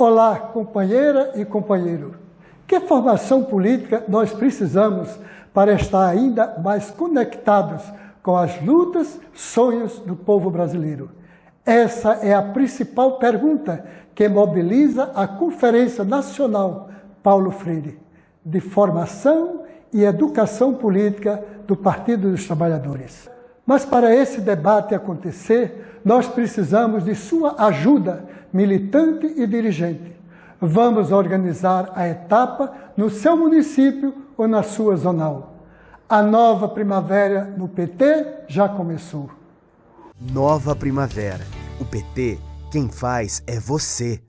Olá, companheira e companheiro. Que formação política nós precisamos para estar ainda mais conectados com as lutas, sonhos do povo brasileiro? Essa é a principal pergunta que mobiliza a Conferência Nacional Paulo Freire, de Formação e Educação Política do Partido dos Trabalhadores. Mas para esse debate acontecer, nós precisamos de sua ajuda, militante e dirigente. Vamos organizar a etapa no seu município ou na sua zonal. A nova primavera no PT já começou. Nova primavera. O PT, quem faz é você.